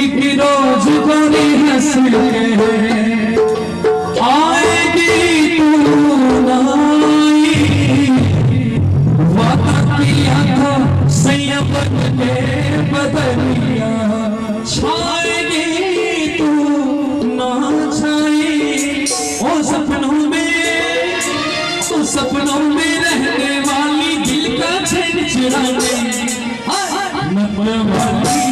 एक रोज गोरी हंस के आएगी तू बदलिया छाएगी तू ना छाई, ओ सपनों में, ओ सपनों में रहने वाली दिल का वाली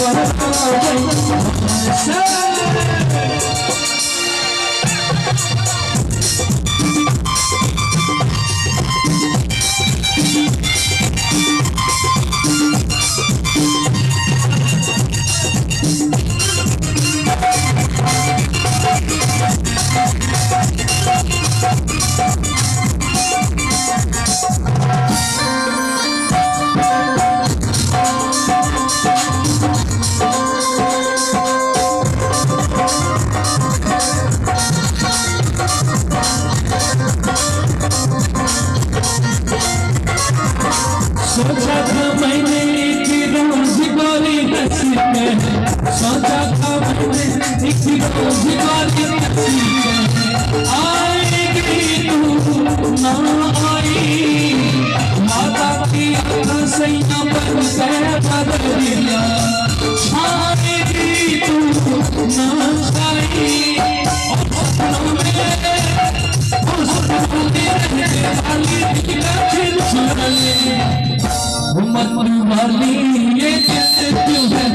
मत वाली ये दिल क्यों है?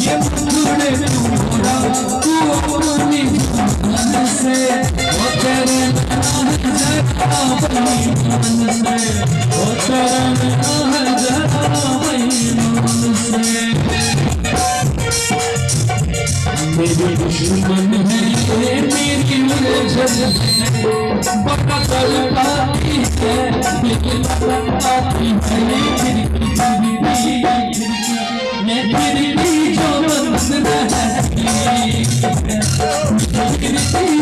ये मुझे बड़ा तड़पाती है लेकिन तड़पाती है मैं खिड़की जो बंद रहती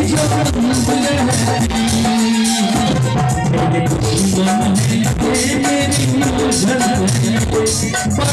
जो बंद रहती मेरी दुश्मन है मेरी उलझन है